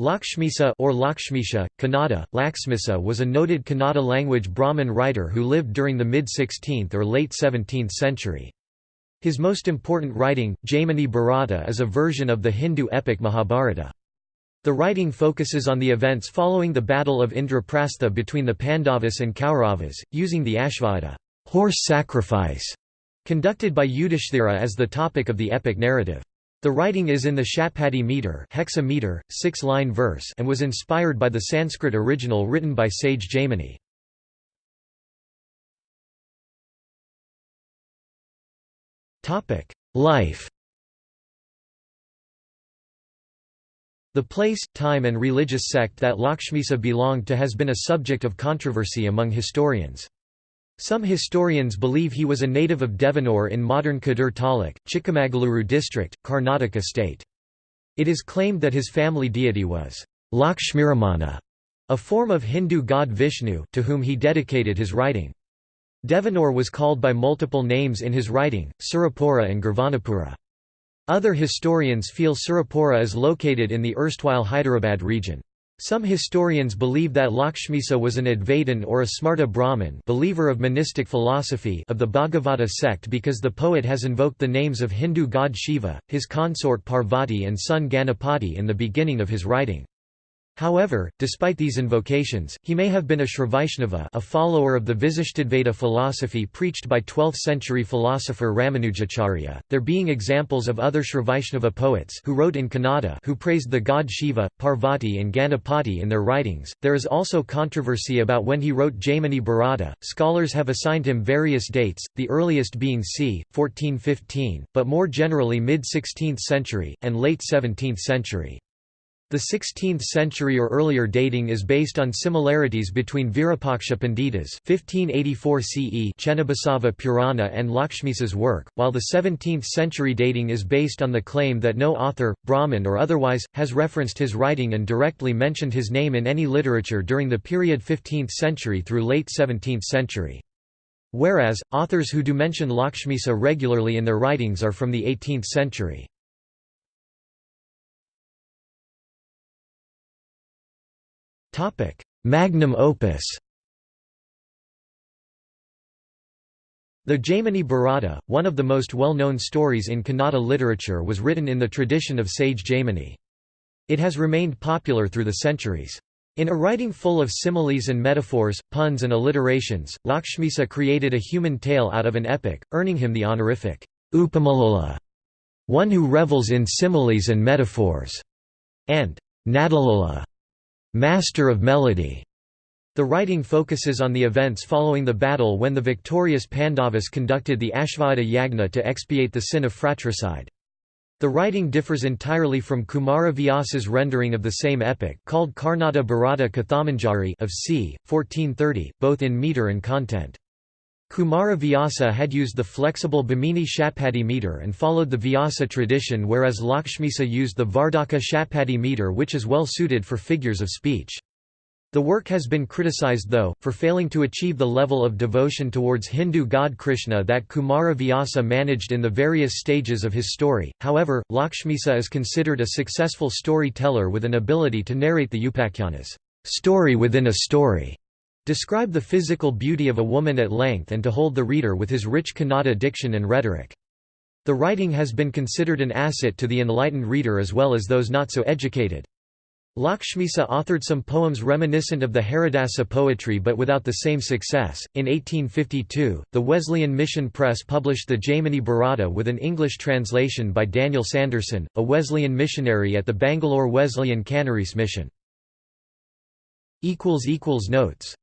Lakshmisa or Lakshmisha, Kannada, Laxmisa was a noted Kannada language Brahmin writer who lived during the mid-16th or late 17th century. His most important writing, Jaimini Bharata is a version of the Hindu epic Mahabharata. The writing focuses on the events following the Battle of Indraprastha between the Pandavas and Kauravas, using the Ashvada horse sacrifice", conducted by Yudhishthira as the topic of the epic narrative. The writing is in the Shatpadi meter, hexameter, six-line verse, and was inspired by the Sanskrit original written by sage Jaimini. Topic: Life. The place, time and religious sect that Lakshmisa belonged to has been a subject of controversy among historians. Some historians believe he was a native of Devanur in modern Kadur Taluk, Chikmagaluru district, Karnataka state. It is claimed that his family deity was Lakshmiramana, a form of Hindu god Vishnu to whom he dedicated his writing. Devanur was called by multiple names in his writing, Surapura and Girvanapura. Other historians feel Surapura is located in the erstwhile Hyderabad region. Some historians believe that Lakshmisa was an Advaitin or a Smarta Brahmin believer of monistic philosophy of the Bhagavata sect because the poet has invoked the names of Hindu god Shiva, his consort Parvati and son Ganapati in the beginning of his writing. However, despite these invocations, he may have been a Srivaishnava a follower of the Visishtadvaita philosophy preached by 12th-century philosopher Ramanujacharya, there being examples of other Srivaishnava poets who wrote in Kannada who praised the god Shiva, Parvati and Ganapati in their writings. There is also controversy about when he wrote Jaimini Bharata. Scholars have assigned him various dates, the earliest being c. 1415, but more generally mid-16th century, and late 17th century. The 16th century or earlier dating is based on similarities between Virupaksha Pandita's 1584 CE Chennabasava Purana and Lakshmisa's work, while the 17th century dating is based on the claim that no author, Brahmin or otherwise, has referenced his writing and directly mentioned his name in any literature during the period 15th century through late 17th century. Whereas, authors who do mention Lakshmisa regularly in their writings are from the 18th century. Magnum opus The Jaimini Bharata, one of the most well-known stories in Kannada literature was written in the tradition of sage Jaimini. It has remained popular through the centuries. In a writing full of similes and metaphors, puns and alliterations, Lakshmisa created a human tale out of an epic, earning him the honorific Upamalola, one who revels in similes and metaphors, and Nadalola, Master of Melody. The writing focuses on the events following the battle when the victorious Pandavas conducted the Ashvamedha Yagna to expiate the sin of fratricide. The writing differs entirely from Kumara Vyasa's rendering of the same epic called Karnata Bharata Kathamanjari of c. 1430, both in meter and content. Kumara Vyasa had used the flexible Bhamini Shatpadi meter and followed the Vyasa tradition whereas Lakshmisa used the Vardhaka Shatpadi meter which is well suited for figures of speech. The work has been criticized though, for failing to achieve the level of devotion towards Hindu god Krishna that Kumara Vyasa managed in the various stages of his story, however, Lakshmisa is considered a successful storyteller with an ability to narrate the Upakhyanas story within a story describe the physical beauty of a woman at length and to hold the reader with his rich Kannada diction and rhetoric. The writing has been considered an asset to the enlightened reader as well as those not so educated. Lakshmisa authored some poems reminiscent of the Haridasa poetry but without the same success. In 1852, the Wesleyan Mission Press published the Jaimini Bharata with an English translation by Daniel Sanderson, a Wesleyan missionary at the Bangalore Wesleyan Canarese Mission. Notes